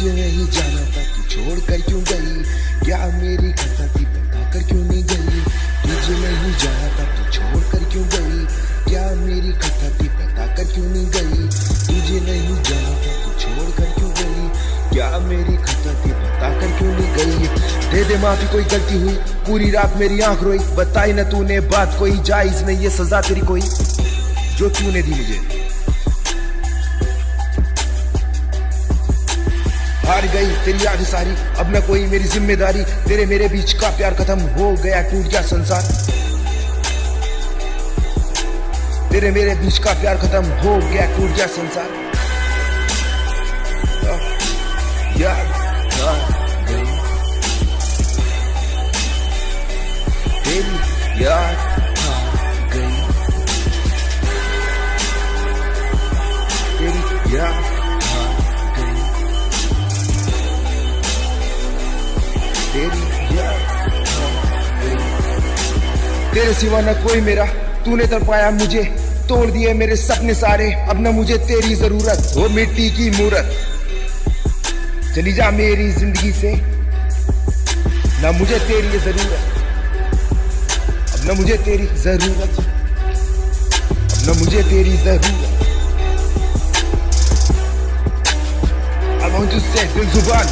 मुझे नहीं जाना था तू छोड़ कर क्यों गई? क्या मेरी कथा थी बता कर क्यों नहीं गई? तुझे नहीं जाना था तू छोड़ कर क्यों गई? क्या मेरी कथा थी बता कर क्यों नहीं गई? तुझे नहीं जाना था तू छोड़ कर क्यों गई? क्या मेरी कथा थी बता कर क्यों नहीं गई? दे दे माफ़ी, कोई गलती हुई? पूरी रात मेरी आँख रोई। बताई ना तूने, बात कोई, जायज़ नहीं ये सजा तेरी कोई। जो तूने दी मुझे। हार गई, तेरी याद सारी। अब न कोई मेरी ज़िम्मेदारी। तेरे मेरे बीच का प्यार खत्म हो गया, टूट गया संसार। तेरे मेरे बीच का प्यार खत्म हो गया, टूट गया संसार। तेरी याद गई। तेरी सिवा न कोई मेरा। तूने तर पाया मुझे, तोड़ दिए मेरे सपने सारे। अब न मुझे तेरी ज़रूरत हो मिट्टी की मूरत। चली जा मेरी ज़िंदगी से, न मुझे तेरी ज़रूरत। अब न मुझे तेरी ज़रूरत। अब न मुझे तेरी ज़रूरत। I want to say ज़ुबान